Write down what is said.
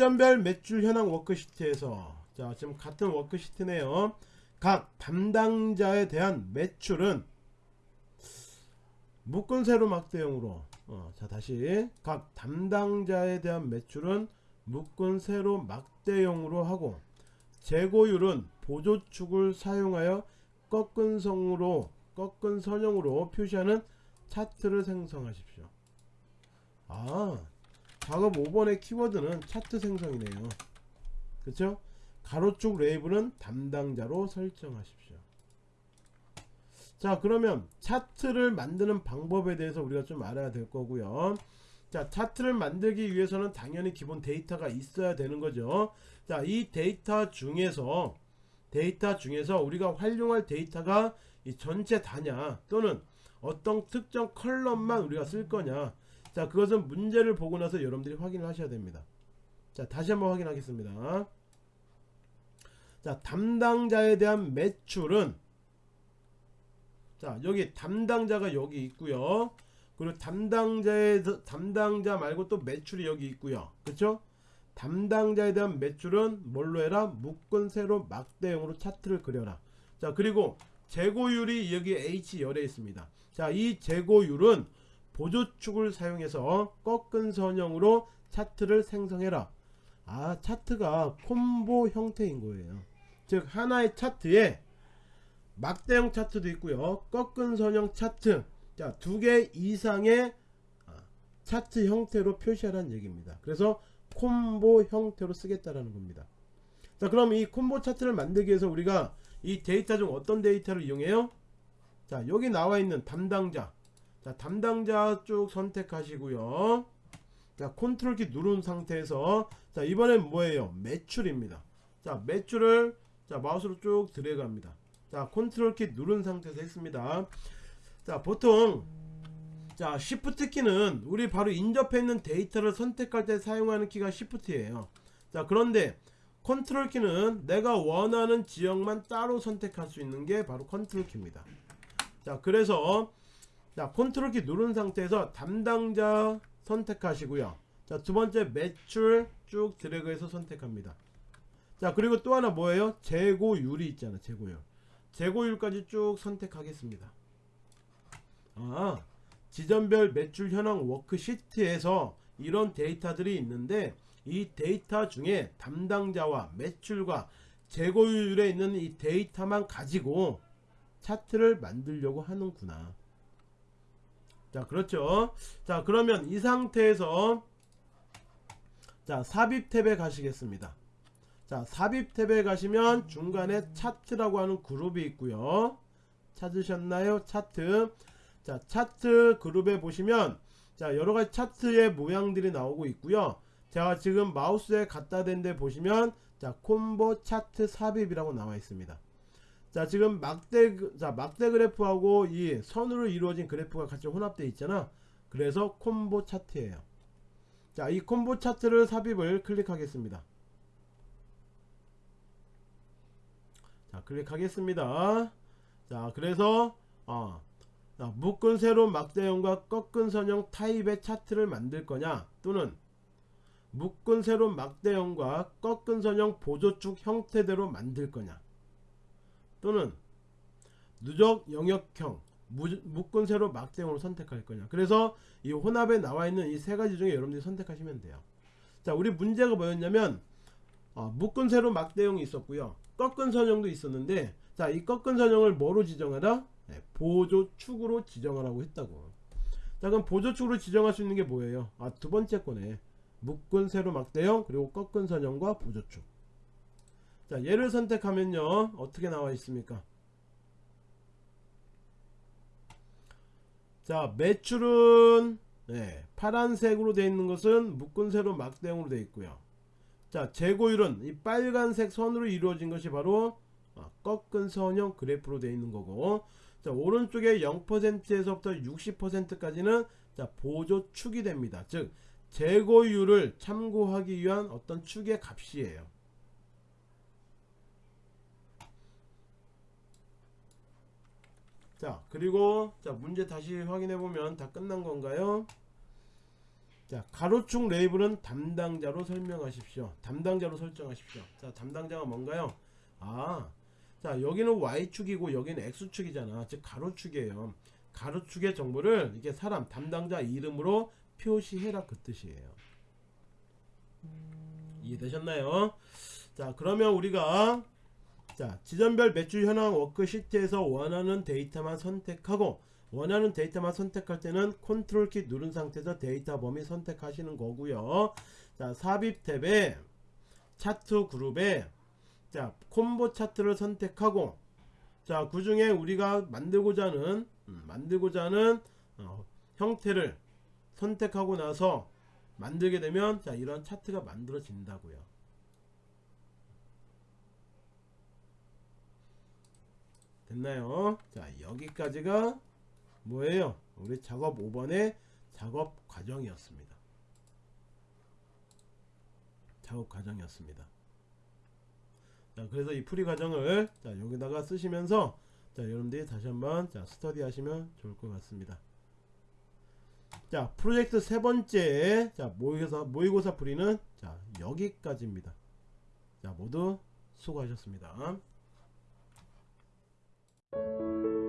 지점별 매출 현황 워크시트에서 자 지금 같은 워크시트네요 각 담당자에 대한 매출은 묶은 세로 막대형으로 어, 자 다시 각 담당자에 대한 매출은 묶은 세로 막대형으로 하고 재고율은 보조축을 사용하여 꺾은 성으로 꺾은 선형으로 표시하는 차트를 생성하십시오. 아 작업 5번의 키워드는 차트 생성이네요. 그쵸? 가로축 레이블은 담당자로 설정하십시오. 자 그러면 차트를 만드는 방법에 대해서 우리가 좀 알아야 될 거고요 자 차트를 만들기 위해서는 당연히 기본 데이터가 있어야 되는 거죠 자 이 데이터 중에서 데이터 중에서 우리가 활용할 데이터가 이 전체 다냐 또는 어떤 특정 컬럼만 우리가 쓸 거냐 자 그것은 문제를 보고 나서 여러분들이 확인을 하셔야 됩니다. 자 다시 한번 확인하겠습니다. 자 담당자에 대한 매출은 자 여기 담당자가 여기 있고요. 그리고 담당자의 담당자 말고 또 매출이 여기 있고요. 그쵸? 담당자에 대한 매출은 뭘로 해라? 묶은 세로 막대형으로 차트를 그려라. 자 그리고 재고율이 여기 H 열에 있습니다. 자 이 재고율은 보조축을 사용해서 꺾은 선형으로 차트를 생성해라. 아 차트가 콤보 형태인 거예요. 즉 하나의 차트에 막대형 차트도 있고요. 꺾은 선형 차트. 자 두 개 이상의 아, 차트 형태로 표시하라는 얘기입니다. 그래서 콤보 형태로 쓰겠다라는 겁니다. 자 그럼 이 콤보 차트를 만들기 위해서 우리가 이 데이터 중 어떤 데이터를 이용해요? 자 여기 나와 있는 담당자 자 담당자 쭉 선택하시고요. 자 컨트롤 키 누른 상태에서 자 이번엔 뭐예요? 매출입니다. 자 매출을 자 마우스로 쭉 드래그 합니다. 자 컨트롤 키 누른 상태에서 했습니다. 자 보통 자 시프트 키는 우리 바로 인접해 있는 데이터를 선택할 때 사용하는 키가 시프트예요. 자 그런데 컨트롤 키는 내가 원하는 지역만 따로 선택할 수 있는 게 바로 컨트롤 키입니다. 자 그래서 자 컨트롤 키 누른 상태에서 담당자 선택하시고요. 자 두번째 매출 쭉 드래그해서 선택합니다. 자 그리고 또 하나 뭐예요? 재고율이 있잖아 재고율. 재고율까지 쭉 선택하겠습니다. 아 지점별 매출 현황 워크시트에서 이런 데이터들이 있는데 이 데이터 중에 담당자와 매출과 재고율에 있는 이 데이터만 가지고 차트를 만들려고 하는구나 자 그렇죠. 자 그러면 이 상태에서 자 삽입 탭에 가시겠습니다. 자 삽입 탭에 가시면 중간에 차트라고 하는 그룹이 있고요. 찾으셨나요? 차트. 자 차트 그룹에 보시면 자 여러가지 차트의 모양들이 나오고 있고요. 제가 지금 마우스에 갖다 댄 데 보시면 자 콤보 차트 삽입이라고 나와 있습니다 자 지금 막대 자 막대 그래프하고 이 선으로 이루어진 그래프가 같이 혼합되어 있잖아. 그래서 콤보 차트예요. 자이 콤보 차트를 삽입을 클릭하겠습니다. 자 클릭하겠습니다. 자 그래서 어, 자, 묶은 세로 막대형과 꺾은 선형 타입의 차트를 만들 거냐 또는 묶은 세로 막대형과 꺾은 선형 보조축 형태대로 만들 거냐 또는 누적 영역형 묶은 세로 막대형으로 선택할 거냐. 그래서 이 혼합에 나와 있는 이 세 가지 중에 여러분들이 선택하시면 돼요. 자 우리 문제가 뭐였냐면 어, 묶은 세로 막대형이 있었고요. 꺾은 선형도 있었는데 자 이 꺾은 선형을 뭐로 지정하라 네, 보조축으로 지정하라고 했다고. 자 그럼 보조축으로 지정할 수 있는 게 뭐예요? 아 두 번째 거네 묶은 세로 막대형 그리고 꺾은 선형과 보조축 자 얘를 선택하면요 어떻게 나와 있습니까? 자 매출은 네, 파란색으로 되어 있는 것은 묶은 세로 막대형으로 되어 있고요. 자 재고율은 이 빨간색 선으로 이루어진 것이 바로 어, 꺾은 선형 그래프로 되어 있는 거고 자 오른쪽에 0%에서부터 60%까지는 자 보조축이 됩니다. 즉 재고율을 참고하기 위한 어떤 축의 값이에요 자 그리고 자 문제 다시 확인해 보면 다 끝난 건가요? 자 가로축 레이블은 담당자로 설명하십시오. 담당자로 설정하십시오. 자 담당자가 뭔가요? 아자 여기는 y축이고 여기는 x축이잖아. 즉 가로축이에요. 가로축의 정보를 이게 사람 담당자 이름으로 표시해라 그 뜻이에요. 이해되셨나요? 자 그러면 우리가 자 지점별 매출 현황 워크시트에서 원하는 데이터만 선택하고 원하는 데이터만 선택할 때는 컨트롤 키 누른 상태에서 데이터 범위 선택하시는 거고요. 자 삽입 탭에 차트 그룹에 자 콤보 차트를 선택하고 자 그 중에 우리가 만들고자 하는 음, 만들고자 하는 어, 형태를 선택하고 나서 만들게 되면 자 이런 차트가 만들어진다고요 됐나요? 자 여기까지가 뭐예요? 우리 작업 5번의 작업 과정이었습니다. 작업 과정이었습니다. 자 그래서 이 풀이 과정을 자 여기다가 쓰시면서 자 여러분들이 다시 한번 자 스터디 하시면 좋을 것 같습니다. 자 프로젝트 세 번째 자 모의고사 모의고사 풀이는 자 여기까지입니다. 자 모두 수고하셨습니다 Música